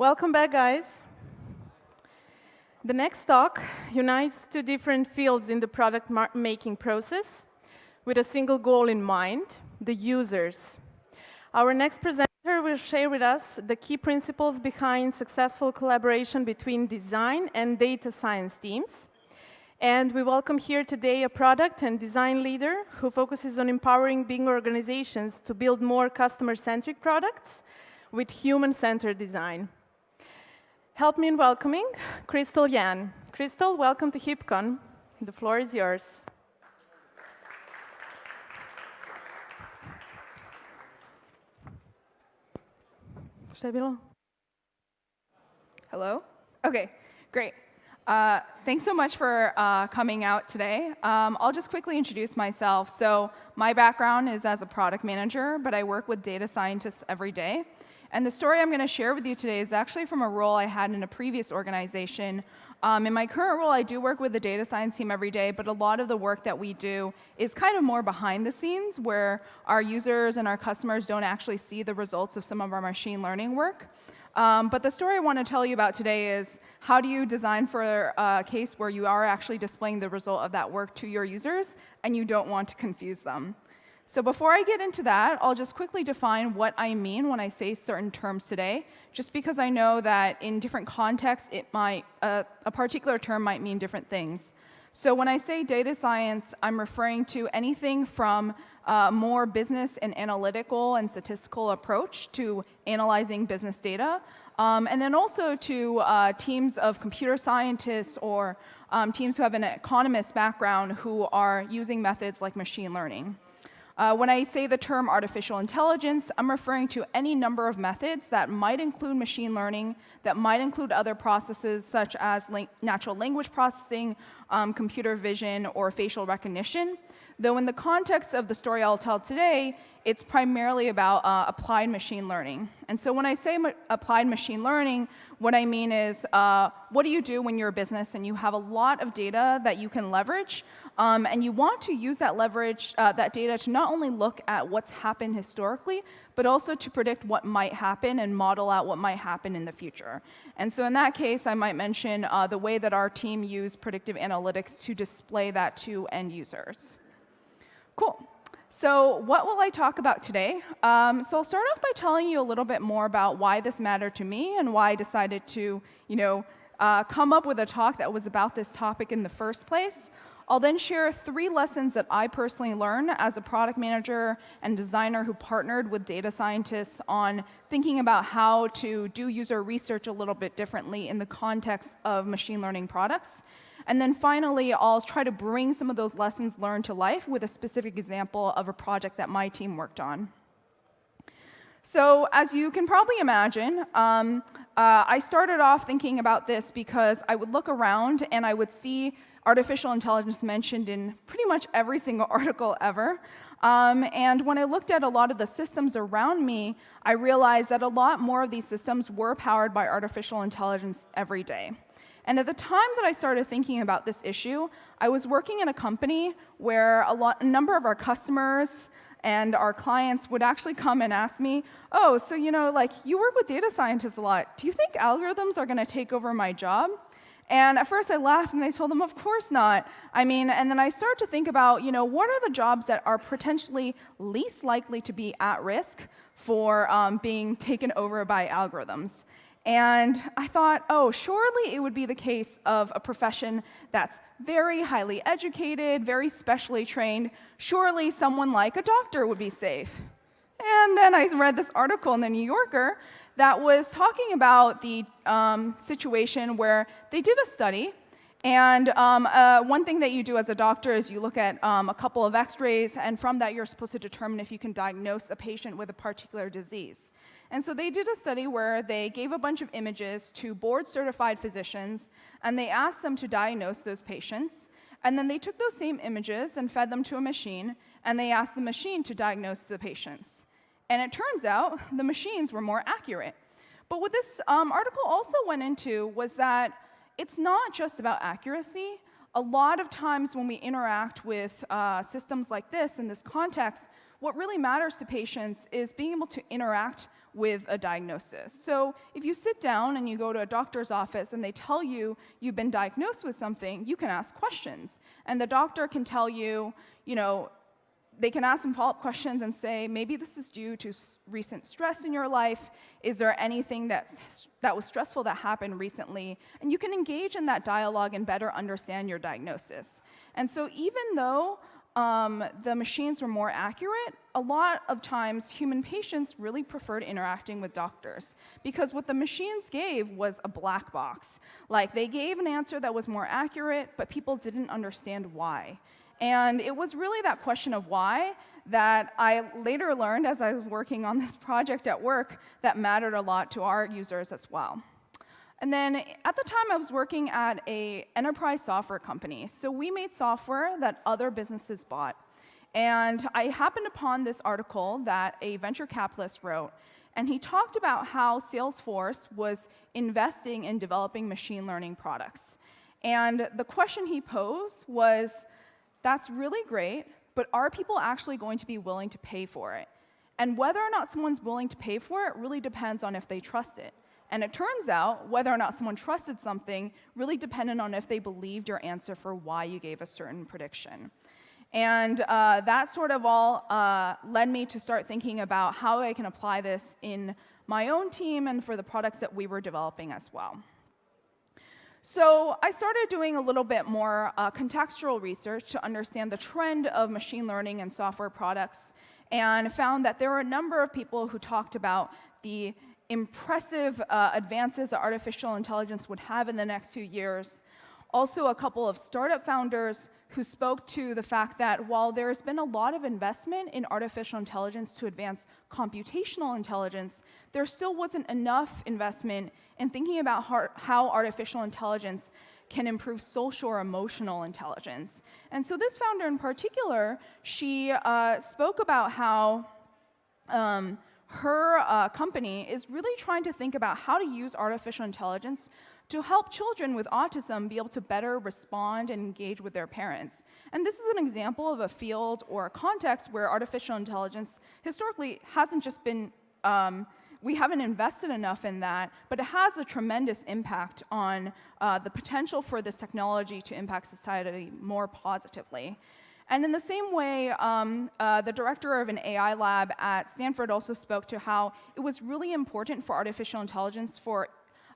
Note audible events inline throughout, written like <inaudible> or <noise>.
Welcome back, guys. The next talk unites two different fields in the product making process with a single goal in mind, the users. Our next presenter will share with us the key principles behind successful collaboration between design and data science teams. And we welcome here today a product and design leader who focuses on empowering big organizations to build more customer-centric products with human-centered design. Help me in welcoming Crystal Yan. Crystal, welcome to HipCon. The floor is yours. Hello? OK, great. Uh, thanks so much for uh, coming out today. Um, I'll just quickly introduce myself. So my background is as a product manager, but I work with data scientists every day. And the story I'm going to share with you today is actually from a role I had in a previous organization. Um, in my current role, I do work with the data science team every day, but a lot of the work that we do is kind of more behind the scenes, where our users and our customers don't actually see the results of some of our machine learning work. Um, but the story I want to tell you about today is how do you design for a case where you are actually displaying the result of that work to your users and you don't want to confuse them. So before I get into that, I'll just quickly define what I mean when I say certain terms today, just because I know that in different contexts, it might, uh, a particular term might mean different things. So when I say data science, I'm referring to anything from a more business and analytical and statistical approach to analyzing business data, um, and then also to uh, teams of computer scientists or um, teams who have an economist background who are using methods like machine learning. Uh, when I say the term artificial intelligence, I'm referring to any number of methods that might include machine learning, that might include other processes such as natural language processing, um, computer vision, or facial recognition. Though in the context of the story I'll tell today, it's primarily about uh, applied machine learning. And so when I say ma applied machine learning, what I mean is, uh, what do you do when you're a business and you have a lot of data that you can leverage, um, and you want to use that leverage, uh, that data to not only look at what's happened historically, but also to predict what might happen and model out what might happen in the future. And so in that case, I might mention uh, the way that our team used predictive analytics to display that to end users. Cool. So what will I talk about today? Um, so I'll start off by telling you a little bit more about why this mattered to me and why I decided to, you know, uh, come up with a talk that was about this topic in the first place. I'll then share three lessons that I personally learned as a product manager and designer who partnered with data scientists on thinking about how to do user research a little bit differently in the context of machine learning products. And then finally, I'll try to bring some of those lessons learned to life with a specific example of a project that my team worked on. So as you can probably imagine, um, uh, I started off thinking about this because I would look around and I would see artificial intelligence mentioned in pretty much every <laughs> single article ever. Um, and when I looked at a lot of the systems around me, I realized that a lot more of these systems were powered by artificial intelligence every day. And at the time that I started thinking about this issue, I was working in a company where a, lot, a number of our customers and our clients would actually come and ask me, oh, so you know, like you work with data scientists a lot. Do you think algorithms are going to take over my job? And at first I laughed and I told them, of course not. I mean, and then I started to think about, you know, what are the jobs that are potentially least likely to be at risk for um, being taken over by algorithms? And I thought, oh, surely it would be the case of a profession that's very highly educated, very specially trained. Surely someone like a doctor would be safe. And then I read this article in the New Yorker that was talking about the um, situation where they did a study. And um, uh, one thing that you do as a doctor is you look at um, a couple of x-rays, and from that you're supposed to determine if you can diagnose a patient with a particular disease. And so they did a study where they gave a bunch of images to board-certified physicians, and they asked them to diagnose those patients. And then they took those same images and fed them to a machine, and they asked the machine to diagnose the patients. And it turns out the machines were more accurate. But what this um, article also went into was that it's not just about accuracy. A lot of times when we interact with uh, systems like this in this context, what really matters to patients is being able to interact with a diagnosis. So if you sit down and you go to a doctor's office and they tell you you've been diagnosed with something, you can ask questions. And the doctor can tell you, you know, they can ask some follow-up questions and say, maybe this is due to recent stress in your life. Is there anything that, that was stressful that happened recently? And you can engage in that dialogue and better understand your diagnosis. And so even though um, the machines were more accurate, a lot of times human patients really preferred interacting with doctors because what the machines gave was a black box. Like they gave an answer that was more accurate, but people didn't understand why. And it was really that question of why that I later learned as I was working on this <laughs> project at work that mattered a lot to our users as well. And then at the time, I was working at a enterprise software company. So we made software that other businesses bought. And I happened upon this article that a venture capitalist wrote. And he talked about how Salesforce was investing in developing machine learning products. And the question he posed was, that's really great, but are people actually going to be willing to pay for it? And whether or not someone's willing to pay for it really depends on if they trust it. And it turns out whether or not someone trusted something really depended on if they believed your answer for why you gave a certain prediction. And uh, that sort of all uh, led me to start thinking about how I can apply this in my own team and for the products that we were developing as well. So I started doing a little bit more uh, contextual research to understand the trend of machine learning and software products and found that there were a number of people who talked about the impressive uh, advances that artificial intelligence would have in the next few years. Also, a couple of startup founders who spoke to the fact that while there's been a lot of investment in artificial intelligence to advance computational intelligence, there still wasn't enough investment in thinking about how artificial intelligence can improve social or emotional intelligence. And so this founder in particular, she uh, spoke about how um, her uh, company is really trying to think about how to use artificial intelligence to help children with autism be able to better respond and engage with their parents. And this is an example of a field or a context where artificial intelligence historically hasn't just been, um, we haven't invested enough in that, but it has a tremendous impact on uh, the potential for this technology to impact society more positively. And in the same way, um, uh, the director of an AI lab at Stanford also spoke to how it was really important for artificial intelligence for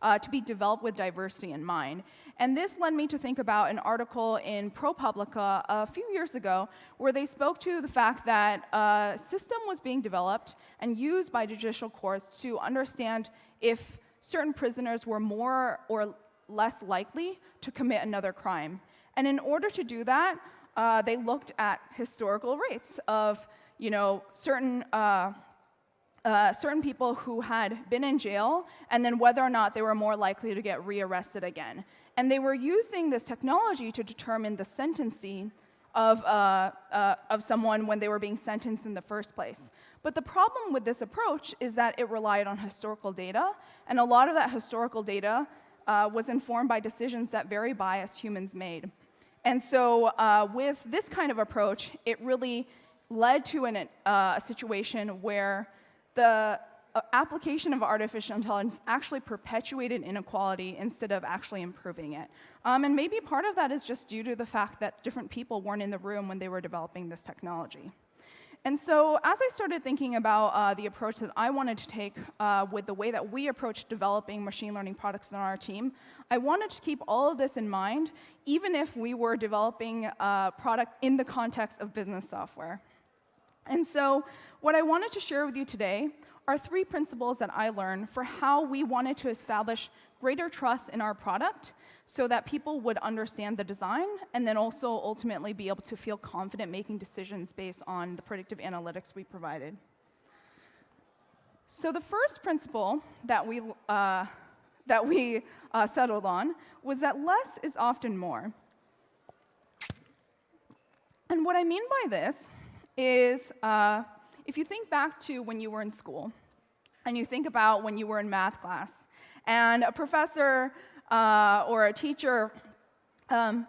uh, to be developed with diversity in mind. And this led me to think about an article in ProPublica a few years ago where they spoke to the fact that a system was being developed and used by judicial courts to understand if certain prisoners were more or less likely to commit another crime. And in order to do that, uh, they looked at historical rates of you know, certain, uh, uh, certain people who had been in jail and then whether or not they were more likely to get rearrested again. And they were using this technology to determine the sentencing of, uh, uh, of someone when they were being sentenced in the first place. But the problem with this approach is that it relied on historical data, and a lot of that historical data uh, was informed by decisions that very biased humans made. And so uh, with this kind of approach, it really led to an, uh, a situation where the uh, application of artificial intelligence actually perpetuated inequality instead of actually improving it. Um, and maybe part of that is just due to the fact that different people weren't in the room when they were developing this technology. And so as I started thinking about uh, the approach that I wanted to take uh, with the way that we approach developing machine learning products on our team, I wanted to keep all of this in mind, even if we were developing a product in the context of business software. And so what I wanted to share with you today are three principles that I learned for how we wanted to establish greater trust in our product so that people would understand the design and then also ultimately be able to feel confident making decisions based on the predictive analytics we provided. So the first principle that we, uh, that we uh, settled on was that less is often more. And what I mean by this is uh, if you think back to when you were in school and you think about when you were in math class and a professor uh, or a teacher, um,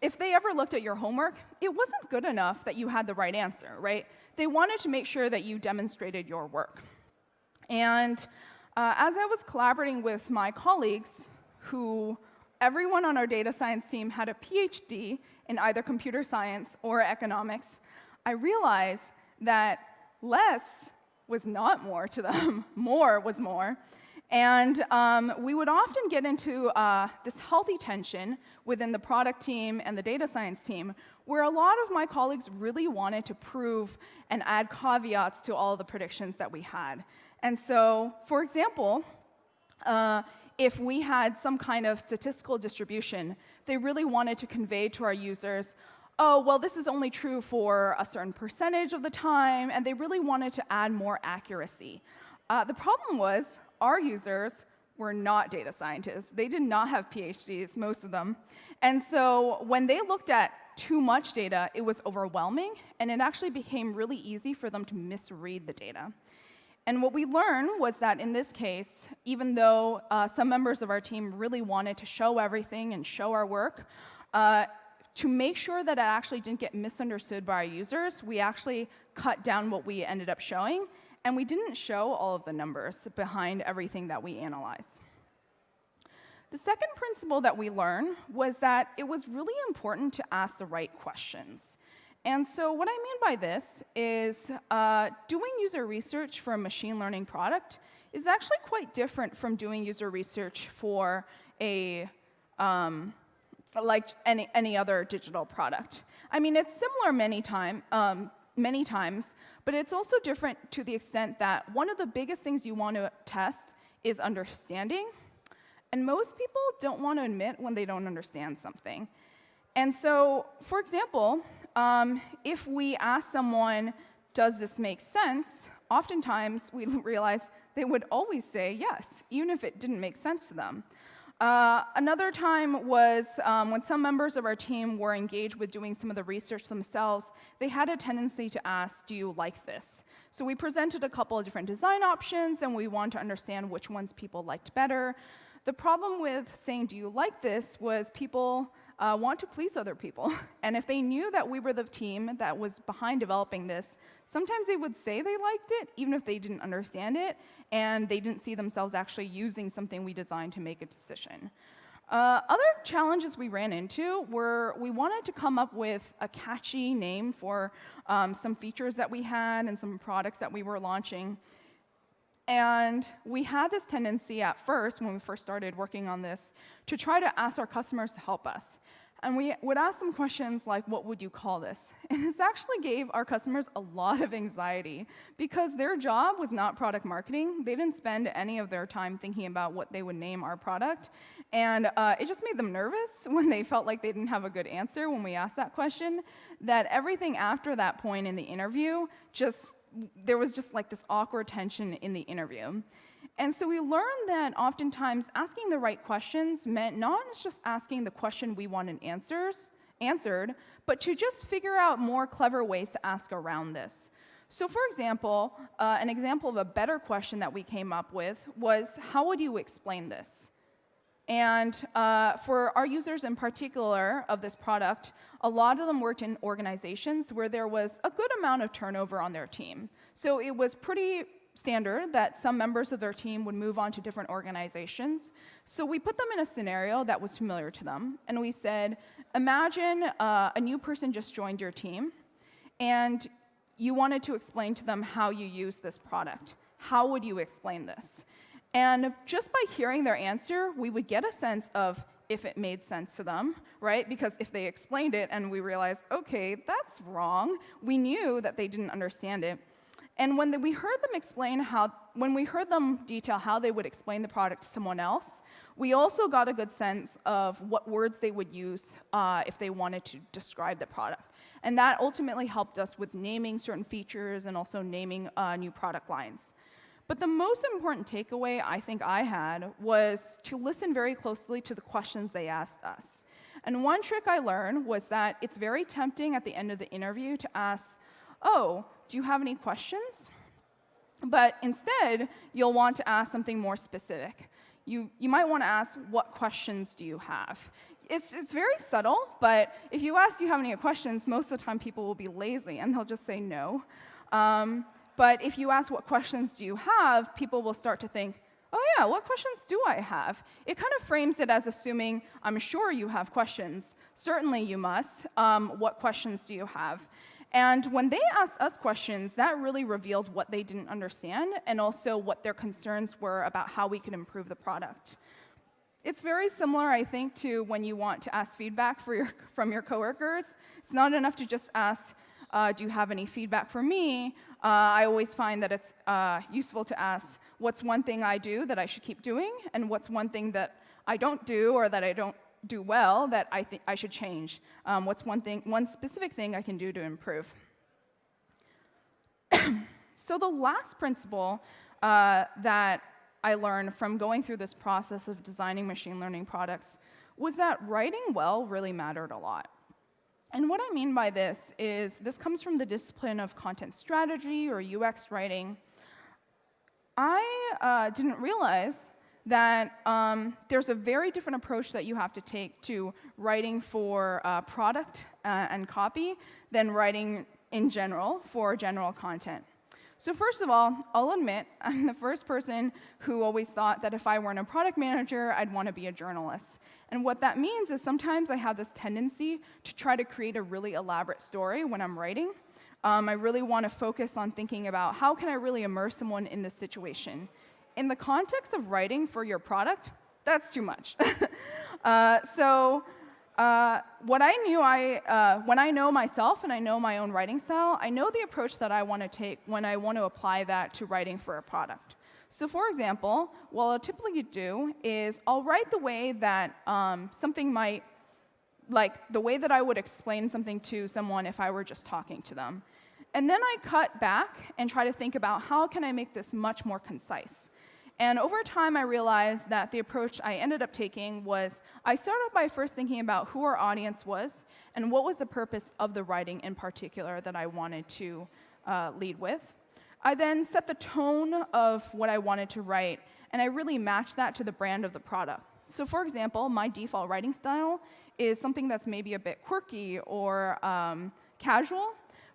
if they ever looked at your homework, it wasn't good enough that you had the right answer, right? They wanted to make sure that you demonstrated your work. And uh, as I was collaborating with my colleagues, who everyone on our data science team had a PhD in either computer science or economics, I realized that less was not more to them, <laughs> more was more. And um, we would often get into uh, this healthy tension within the product team and the data science team, where a lot of my colleagues really wanted to prove and add caveats to all the predictions that we had. And so, for example, uh, if we had some kind of statistical distribution, they really wanted to convey to our users, oh, well, this is only true for a certain percentage of the time, and they really wanted to add more accuracy. Uh, the problem was our users were not data scientists. They did not have PhDs, most of them. And so when they looked at too much data, it was overwhelming, and it actually became really easy for them to misread the data. And what we learned was that in this case, even though uh, some members of our team really wanted to show everything and show our work, uh, to make sure that it actually didn't get misunderstood by our users, we actually cut down what we ended up showing and we didn't show all of the numbers behind everything that we analyze. The second principle that we learned was that it was really important to ask the right questions. And so what I mean by this is uh, doing user research for a machine learning product is actually quite different from doing user research for a um, like any, any other digital product. I mean, it's similar many, time, um, many times, but it's also different to the extent that one of the biggest things you want to test is understanding. And most people don't want to admit when they don't understand something. And so, for example, um, if we ask someone, does this make sense? Oftentimes, we <laughs> realize they would always say yes, even if it didn't make sense to them. Uh, another time was um, when some members of our team were engaged with doing some of the research themselves, they had a tendency to ask, do you like this? So we presented a couple of different design options, and we wanted to understand which ones people liked better. The problem with saying, do you like this, was people uh, want to please other people. <laughs> And if they knew that we were the team that was behind developing this, sometimes they would say they liked it, even if they didn't understand it, and they didn't see themselves actually using something we designed to make a decision. Uh, other challenges we ran into were we wanted to come up with a catchy name for um, some features that we had and some products that we were launching. And we had this tendency at first, when we first started working on this, to try to ask our customers to help us. And we would ask them questions like, what would you call this? <laughs> And this actually gave our customers a lot of anxiety because their job was not product marketing. They didn't spend any of their time thinking about what they would name our product. And uh, it just made them nervous <laughs> when they felt like they didn't have a good answer when we asked that question, that everything after that point in the interview just there was just like this awkward tension in the interview. And so we learned that oftentimes asking the right questions meant not just asking the question we wanted answers, answered, but to just figure out more clever ways to ask around this. So for example, uh, an example of a better question that we came up with was, how would you explain this? And uh, for our users in particular of this product, a lot of them worked in organizations where there was a good amount of turnover on their team. So it was pretty standard that some members of their team would move on to different organizations. So we put them in a scenario that was familiar to them, and we said, imagine uh, a new person just joined your team, and you wanted to explain to them how you use this product. How would you explain this? And just by hearing their answer, we would get a sense of if it made sense to them, right? Because if they explained it and we realized, okay, that's wrong, we knew that they didn't understand it. And when we heard them explain how, when we heard them detail how they would explain the product to someone else, we also got a good sense of what words they would use uh, if they wanted to describe the product. And that ultimately helped us with naming certain features and also naming uh, new product lines. But the most important takeaway I think I had was to listen very closely to the questions they asked us. And one trick I learned was that it's very tempting at the end of the interview to ask, oh, do you have any questions? But instead, you'll want to ask something more specific. You, you might want to ask, what questions do you have? It's, it's very subtle, but if you ask, do you have any questions, most of the time people will be lazy and they'll just say no. Um, but if you ask what questions do you have, people will start to think, oh yeah, what questions do I have? It kind of frames it as assuming, I'm sure you have questions. Certainly you must. Um, what questions do you have? And when they asked us questions, that really revealed what they didn't understand and also what their concerns were about how we could improve the product. It's very similar, I think, to when you want to ask feedback your, from your coworkers. It's not enough to just ask, uh, do you have any feedback for me? Uh, I always find that it's uh, useful to ask, what's one thing I do that I should keep doing, and what's one thing that I don't do or that I don't do well that I think I should change? Um, what's one thing, one specific thing I can do to improve? <clears throat> so the last principle uh, that I learned from going through this process of designing machine learning products was that writing well really mattered a lot. And what I mean by this is this comes from the discipline of content strategy or UX writing. I uh, didn't realize that um, there's a very different approach that you have to take to writing for uh, product uh, and copy than writing in general for general content. So first of all, I'll admit <laughs> I'm the first person who always thought that if I weren't a product manager, I'd want to be a journalist. And what that means is sometimes I have this tendency to try to create a really elaborate story when I'm writing. Um, I really want to focus on thinking about how can I really immerse someone in this situation. In the context of writing for your product, that's too much. <laughs> uh, so uh, what I knew, I, uh, when I know myself and I know my own writing style, I know the approach that I want to take when I want to apply that to writing for a product. So for example, what I'll typically do is I'll write the way that um, something might, like the way that I would explain something to someone if I were just talking to them. And then I cut back and try to think about how can I make this much more concise. And over time, I realized that the approach I ended up taking was I started by first thinking about who our audience was and what was the purpose of the writing in particular that I wanted to uh, lead with. I then set the tone of what I wanted to write, and I really matched that to the brand of the product. So for example, my default writing style is something that's maybe a bit quirky or um, casual,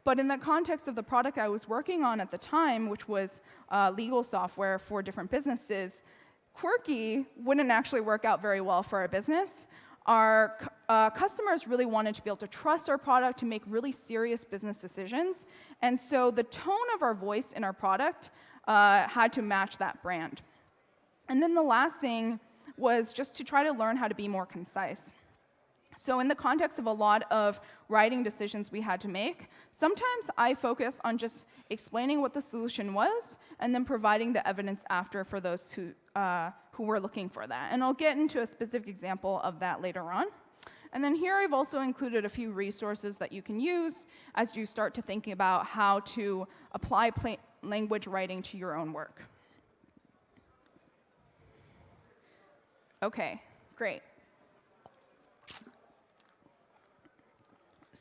but in the context of the product I was working on at the time, which was uh, legal software for different businesses, quirky wouldn't actually work out very well for our business. Our uh, customers really wanted to be able to trust our product to make really serious business decisions. And so the tone of our voice in our product uh, had to match that brand. And then the last thing was just to try to learn how to be more concise. So in the context of a lot of writing decisions we had to make, sometimes I focus on just explaining what the solution was and then providing the evidence after for those who, uh, who were looking for that. And I'll get into a specific example of that later on. And then here I've also included a few resources that you can use as you start to thinking about how to apply language writing to your own work. Okay, great.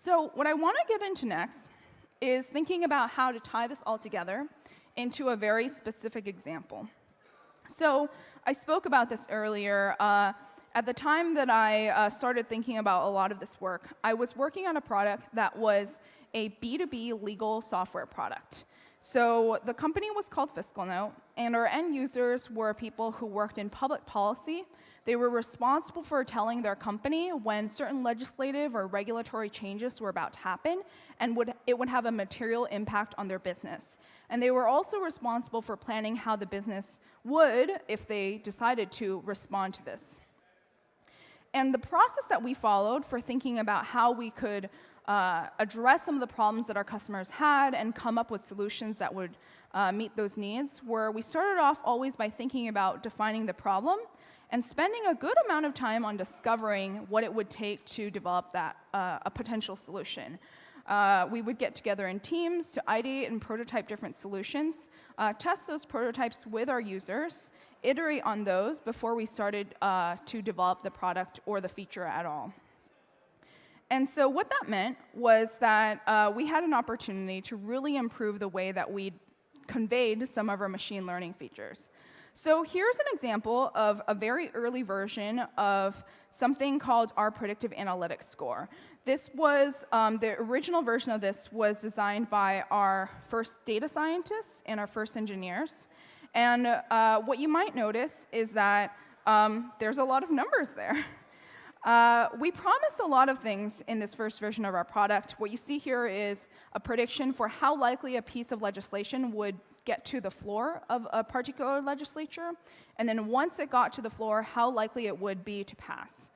So what I want to get into next is thinking about how to tie this all together into a very specific example. So I spoke about this earlier. Uh, at the time that I uh, started thinking about a lot of this work, I was working on a product that was a B2B legal software product. So the company was called FiscalNote, and our end users were people who worked in public policy they were responsible for telling their company when certain legislative or regulatory changes were about to happen and would, it would have a material impact on their business. And they were also responsible for planning how the business would, if they decided to, respond to this. And the process that we followed for thinking about how we could uh, address some of the problems that our customers had and come up with solutions that would uh, meet those needs were we started off always by thinking about defining the problem and spending a good amount of time on discovering what it would take to develop that, uh, a potential solution. Uh, we would get together in teams to ideate and prototype different solutions, uh, test those prototypes with our users, iterate on those before we started uh, to develop the product or the feature at all. And so what that meant was that uh, we had an opportunity to really improve the way that we conveyed some of our machine learning features. So here's an example of a very early version of something called our predictive analytics score. This was, um, the original version of this was designed by our first data scientists and our first engineers. And uh, what you might notice is that um, there's a lot of numbers there. <laughs> Uh, we promised a lot of things in this first version of our product. What you see here is a prediction for how likely a piece of legislation would get to the floor of a particular legislature, and then once it got to the floor, how likely it would be to pass.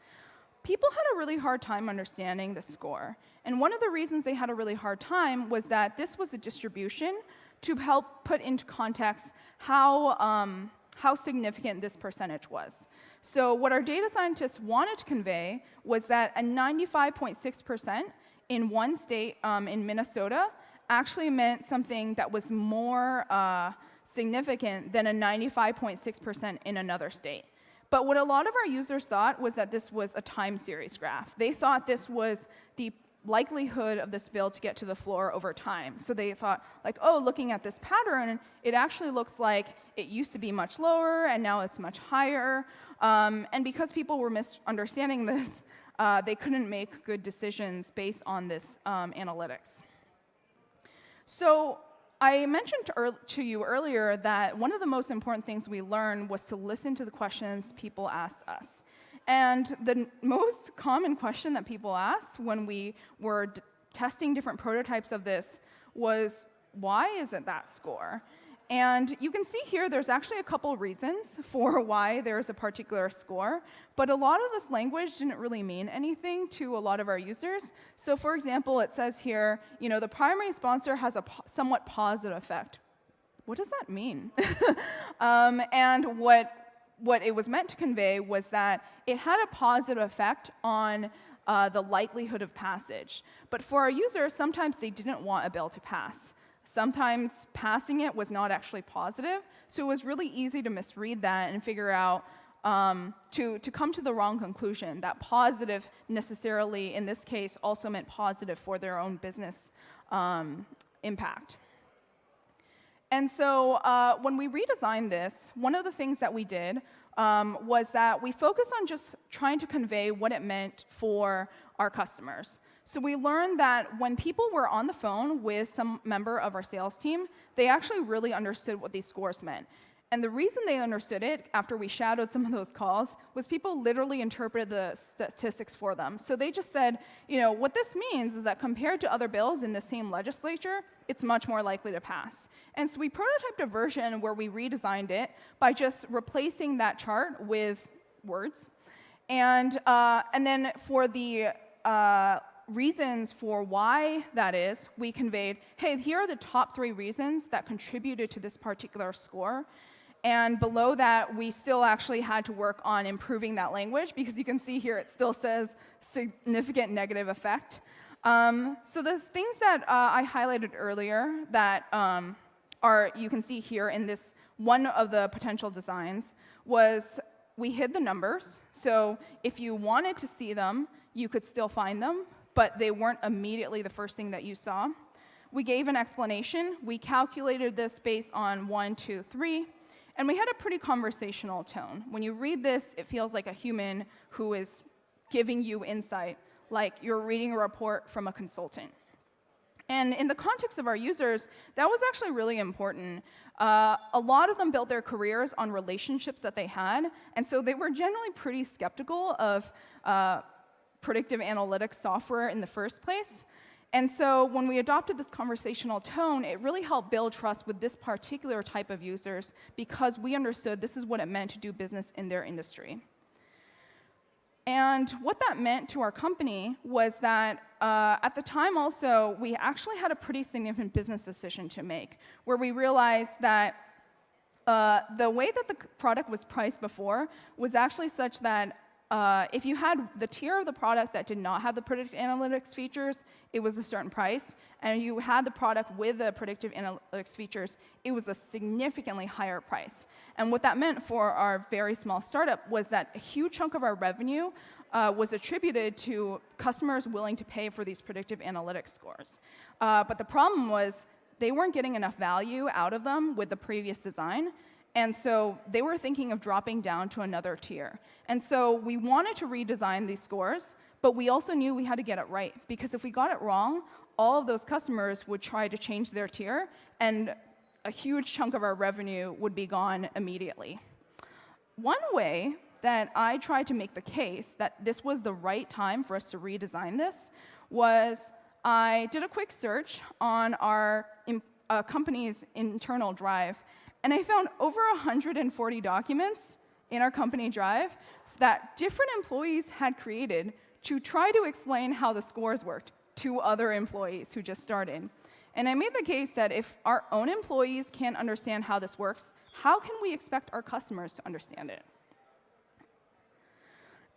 People had a really hard time understanding the score. And one of the reasons they had a really hard time was that this was a distribution to help put into context how, um, how significant this percentage was. So what our data scientists wanted to convey was that a 95.6% in one state um, in Minnesota actually meant something that was more uh, significant than a 95.6% in another state. But what a lot of our users thought was that this was a time series graph. They thought this was the likelihood of this bill to get to the floor over time. So they thought, like, oh, looking at this pattern, it actually looks like it used to be much lower and now it's much higher. Um, and because people were misunderstanding <laughs> this, uh, they couldn't make good decisions based on this um, analytics. So I mentioned to, to, you earlier that one of the most important things we learned was to listen to the questions people asked us. And the most common question that people asked when we were testing different prototypes of this was, why is it that score? And you can see here there's actually a couple reasons <laughs> for why there's a particular score, but a lot of this language didn't really mean anything to a lot of our users. So for example, it says here, you know, the primary sponsor has a po somewhat positive effect. What does that mean? <laughs> um, and what, what it was meant to convey was that it had a positive effect on uh, the likelihood of passage. But for our users, sometimes they didn't want a bill to pass. Sometimes passing it was not actually positive, so it was really easy to misread that and figure out um, to, to come to the wrong conclusion, that positive necessarily, in this case, also meant positive for their own business um, impact. And so uh, when we redesigned this, one of the things that we did um, was that we focused on just trying to convey what it meant for our customers. So we learned that when people were on the phone with some member of our sales team, they actually really understood what these scores meant. And the reason they understood it after we shadowed some of those calls was people literally interpreted the statistics for them. So they just said, you know, what this means is that compared to other bills in the same legislature, it's much more likely to pass. And so we prototyped a version where we redesigned it by just replacing that chart with words. And, uh, and then for the uh, reasons for why that is, we conveyed, hey, here are the top three reasons that contributed to this particular score. And below that, we still actually had to work on improving that language because you can see here it still says significant negative effect. Um, so the things that uh, I highlighted earlier that um, are, you can see here in this one of the potential designs was we hid the numbers. So if you wanted to see them, you could still find them, but they weren't immediately the first thing that you saw. We gave an explanation. We calculated this based on one, two, three. And we had a pretty conversational tone. When you read this, it feels like a human who is giving you insight, like you're reading a report from a consultant. And in the context of our users, that was actually really important. Uh, a lot of them built their careers on relationships that they had, and so they were generally pretty skeptical of uh, predictive analytics software in the first place. And so when we adopted this conversational tone, it really helped build trust with this particular type of users because we understood this is what it meant to do business in their industry. And what that meant to our company was that uh, at the time also, we actually had a pretty significant business decision to make, where we realized that uh, the way that the product was priced before was actually such that uh, if you had the tier of the product that did not have the predictive analytics features, it was a certain price. And you had the product with the predictive analytics features, it was a significantly higher price. And what that meant for our very small startup was that a huge chunk of our revenue uh, was attributed to customers willing to pay for these predictive analytics scores. Uh, but the problem was they weren't getting enough value out of them with the previous design. And so they were thinking of dropping down to another tier. And so we wanted to redesign these scores, But we also knew we had to get it right, because if we got it wrong, all of those customers would try to change their tier, and a huge chunk of our revenue would be gone immediately. One way that I tried to make the case that this was the right time for us to redesign this was I did a quick search on our uh, company's internal drive, and I found over 140 documents in our company drive that different employees had created to try to explain how the scores worked to other employees who just started. And I made the case that if our own employees can't understand how this works, how can we expect our customers to understand it?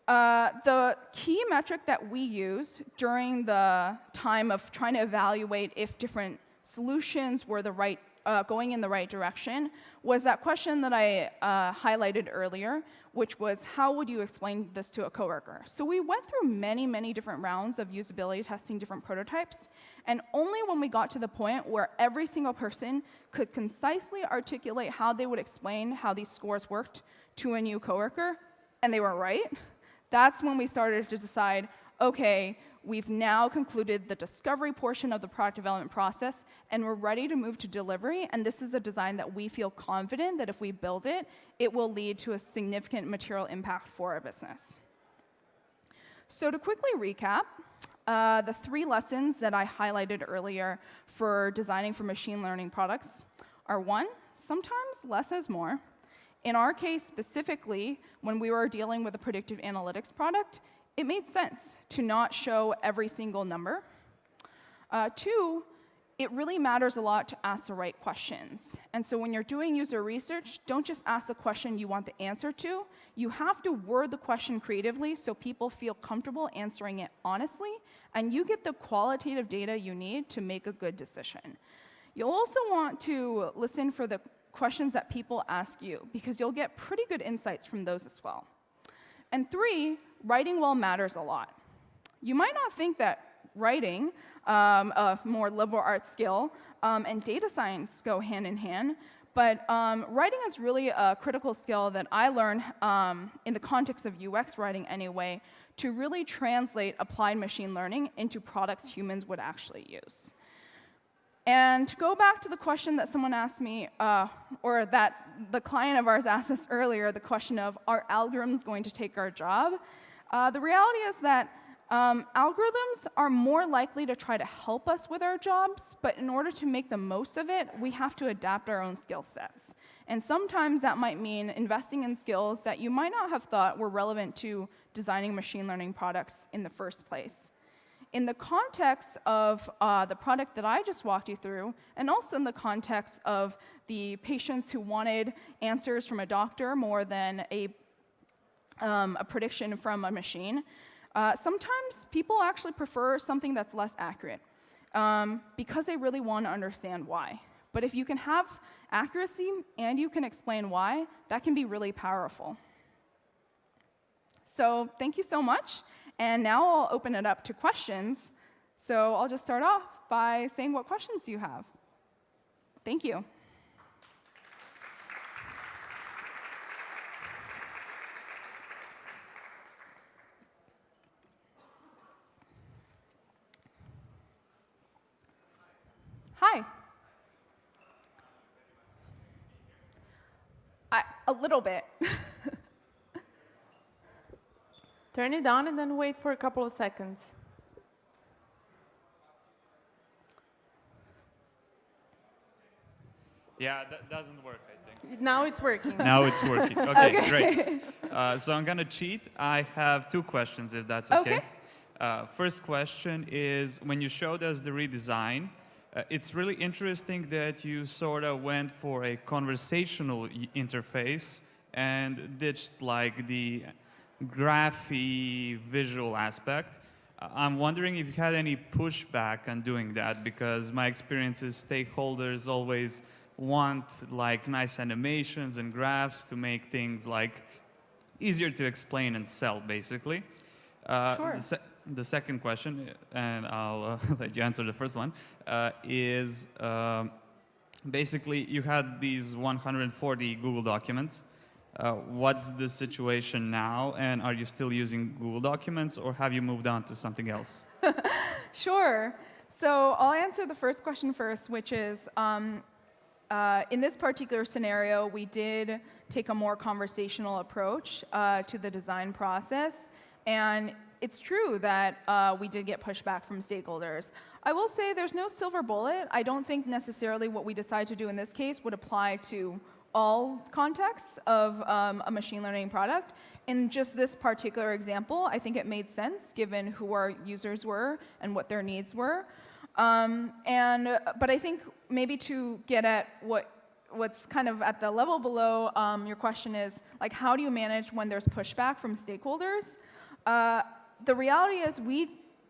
Uh, the key metric that we used during the time of trying to evaluate if different solutions were the right, uh, going in the right direction was that question that I uh, highlighted earlier, which was how would you explain this to a coworker? So we went through many, many different rounds of usability testing different prototypes, and only when we got to the point where every single person could concisely articulate how they would explain how these scores worked to a new coworker, and they were right, that's when we started to decide, okay, We've now concluded the discovery portion of the product development process, and we're ready to move to delivery. And this is a design that we feel confident that if we build it, it will lead to a significant material impact for our business. So to quickly recap, uh, the three lessons that I highlighted earlier for designing for machine learning products are one, sometimes less is more. In our case specifically, when we were dealing with a predictive analytics product, it made sense to not show every single number. Uh, two, it really matters a lot to ask the right questions. And so when you're doing user research, don't just ask the question you want the answer to. You have to word the question creatively so people feel comfortable answering it honestly, and you get the qualitative data you need to make a good decision. You'll also want to listen for the questions that people ask you, because you'll get pretty good insights from those as well. And three, writing well matters a lot. You might not think that writing, um, a more liberal arts skill, um, and data science go hand in hand, but um, writing is really a critical skill that I learned um, in the context of UX writing anyway, to really translate applied machine learning into products humans would actually use. And to go back to the question that someone asked me, uh, or that the client of ours <laughs> asked us earlier, the question of, are algorithms going to take our job? Uh, the reality is that um, algorithms are more likely to try to help us with our jobs, but in order to make the most of it, we have to adapt our own skill sets. And sometimes that might mean investing in skills that you might not have thought were relevant to designing machine learning products in the first place. In the context of uh, the product that I just walked you through, and also in the context of the patients who wanted answers from a doctor more than a um, a prediction from a machine, uh, sometimes people actually prefer something that's less accurate um, because they really want to understand why. But if you can have accuracy and you can explain why, that can be really powerful. So thank you so much. And now I'll open it up to questions. So I'll just start off by saying what questions do you have? Thank you. Hi. I, a little bit. <laughs> Turn it on and then wait for a couple of seconds. Yeah, that doesn't work, I think. Now it's working. now it's working. <laughs> Okay, okay. great. Uh, so I'm going to cheat. I have two questions, if that's okay. okay. Uh, first question is, when you showed us the redesign, uh, it's really interesting that you sort of went for a conversational interface and ditched like the graphy visual aspect. Uh, I'm wondering if you had any pushback on doing that because my experience is stakeholders always want like nice animations and graphs to make things like easier to explain and sell basically. Uh, sure the second question, and I'll uh, <laughs> let you answer the first one, uh, is uh, basically you had these 140 Google documents, Uh, what's the situation now, and are you still using Google Documents, or have you moved on to something else? <laughs> Sure. So I'll answer the first question first, which is, um, uh, in this particular scenario, we did take a more conversational approach uh, to the design process. And it's true that uh, we did get pushback from stakeholders. I will say there's no silver bullet. I don't think necessarily what we decide to do in this case would apply to all contexts of um, a machine learning product. In just this particular example, I think it made sense given who our users were and what their needs were. Um, and, but I think maybe to get at what what's kind of at the level below um, your question is like how do you manage when there's pushback from stakeholders? Uh, the reality is we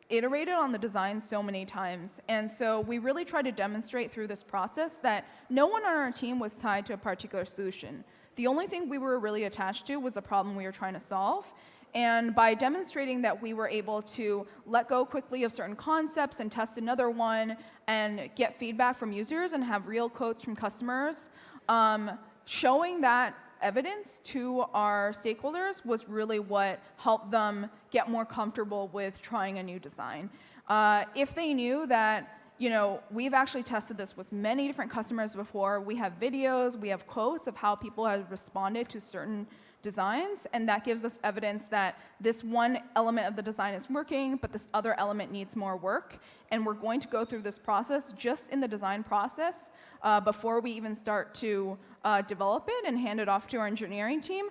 iterated on the design so many times. And so we really tried to demonstrate through this process that no one on our team was tied to a particular solution. The only thing we were really attached to was the problem we were trying to solve. And by demonstrating that we were able to let go quickly of certain concepts and test another one and get feedback from users and have real quotes from customers, um, showing that evidence to our stakeholders was really what helped them get more comfortable with trying a new design. Uh, if they knew that you know, we've actually tested this with many different customers before. We have videos, we have quotes of how people have responded to certain designs, and that gives us evidence that this one element of the design is working, but this other element needs more work. And we're going to go through this process just in the design process uh, before we even start to uh, develop it and hand it off to our engineering team.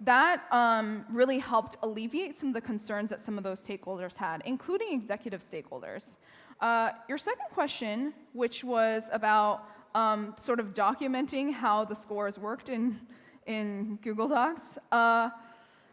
That um, really helped alleviate some of the concerns that some of those stakeholders had, including executive stakeholders. Uh, your second question, which was about um, sort of documenting how the scores worked in in Google Docs. Uh,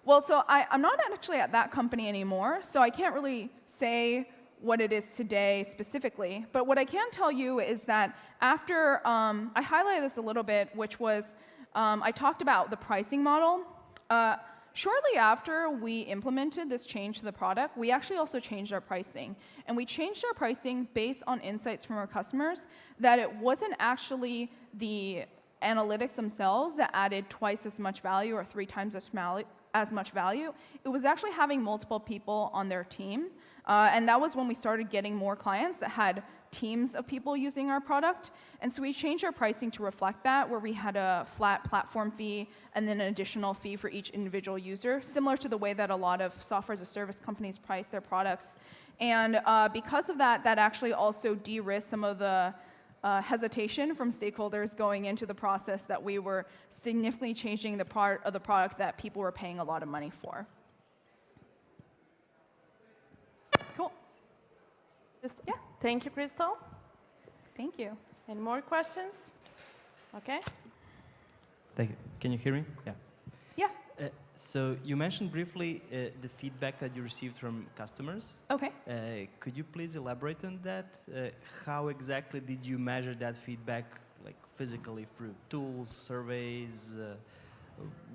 well, so I, I'm not actually at that company anymore, so I can't really say what it is today specifically. But what I can tell you is that after, um, I highlighted this a little bit, which was, um, I talked about the pricing model. Uh, shortly after we implemented this change to the product, we actually also changed our pricing. And we changed our pricing based on insights from our customers that it wasn't actually the analytics themselves that added twice as much value or three times as, as much value. It was actually having multiple people on their team. Uh, and that was when we started getting more clients that had teams of people using our product. And so we changed our pricing to reflect that, where we had a flat platform fee and then an additional fee for each individual user, similar to the way that a lot of software as a service companies price their products. And uh, because of that, that actually also de-risked some of the uh, hesitation from stakeholders going into the process that we were significantly changing the part of the product that people were paying a lot of money for. Cool. Just, yeah. Thank you, Crystal. Thank you. Any more questions? Okay. Thank you. Can you hear me? Yeah. Yeah. Uh, so you mentioned briefly uh, the feedback that you received from customers. Okay. Uh, could you please elaborate on that? Uh, how exactly did you measure that feedback, like physically through tools, surveys? Uh,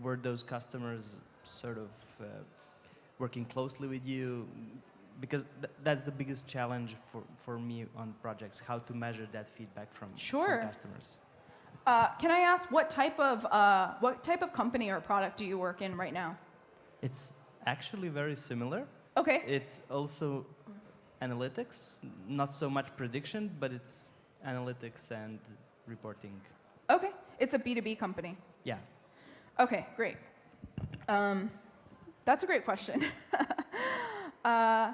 were those customers sort of uh, working closely with you? Because th that's the biggest challenge for, for me on projects, how to measure that feedback from, sure. from customers. Uh, can I ask what type of uh, what type of company or product do you work in right now? It's actually very similar. Okay. It's also analytics, not so much prediction, but it's analytics and reporting. Okay. It's a B2B company. Yeah. Okay, great. Um, that's a great question. <laughs> uh,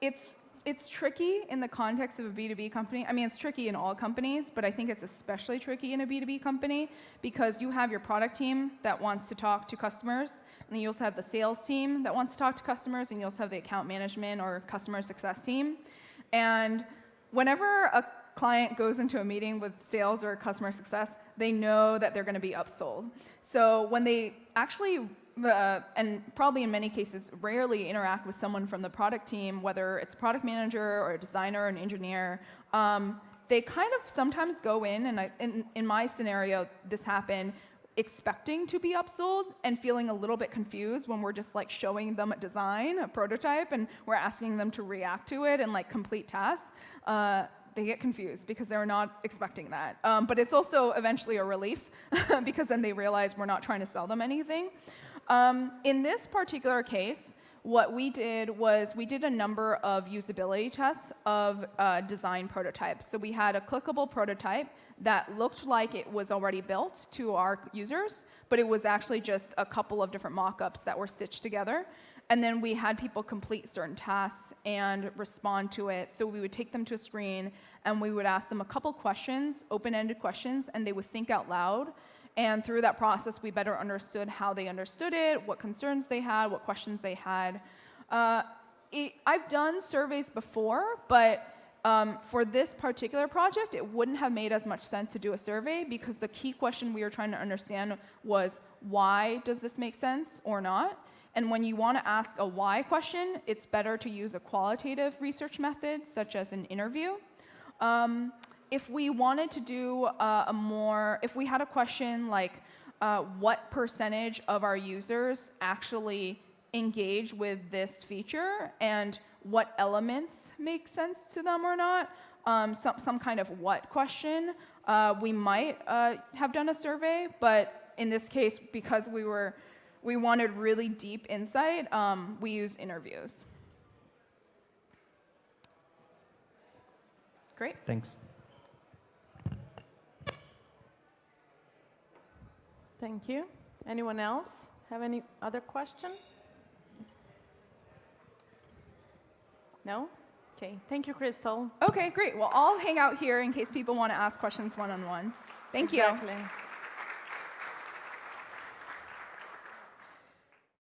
it's it's tricky in the context of a B2B company. I mean, it's tricky in all companies, but I think it's especially tricky in a B2B company because you have your product team that wants to talk to customers, and then you also have the sales team that wants to talk to customers, and you also have the account management or customer success team. And whenever a client goes into a meeting with sales or customer success, they know that they're going to be upsold. So when they actually uh, and probably in many cases rarely interact with someone from the product team, whether it's a product manager or a designer or an engineer, um, they kind of sometimes go in, and I, in, in my scenario, this happened, expecting to be upsold and feeling a little bit confused when we're just like showing them a design, a prototype, and we're asking them to react to it and like complete tasks. Uh, they get confused because they're not expecting that. Um, but it's also eventually a relief <laughs> because then they realize we're not trying to sell them anything. Um, in this particular case, what we did was we did a number of usability tests of uh, design prototypes. So we had a clickable prototype that looked like it was already built to our users, but it was actually just a couple of different mock-ups that were stitched together. And then we had people complete certain tasks and respond to it. So we would take them to a screen and we would ask them a couple questions, open-ended questions, and they would think out loud. And through that process, we better understood how they understood it, what concerns they had, what questions they had. Uh, it, I've done surveys before, but um, for this particular project, it wouldn't have made as much sense to do a survey because the key question we were trying to understand was why does this make sense or not? And when you want to ask a why question, it's better to use a qualitative research method, such as an interview. Um, if we wanted to do uh, a more, if we had a question like, uh, what percentage of our users actually engage with this feature and what elements make sense to them or not, um, some, some kind of what question, uh, we might uh, have done a survey, but in this case, because we were, we wanted really deep insight, um, we used interviews. Great. Thanks. Thank you. Anyone else have any other question? No? Okay. Thank you, Crystal. Okay, great. Well, I'll hang out here in case people want to ask questions one-on-one. Thank you. Exactly.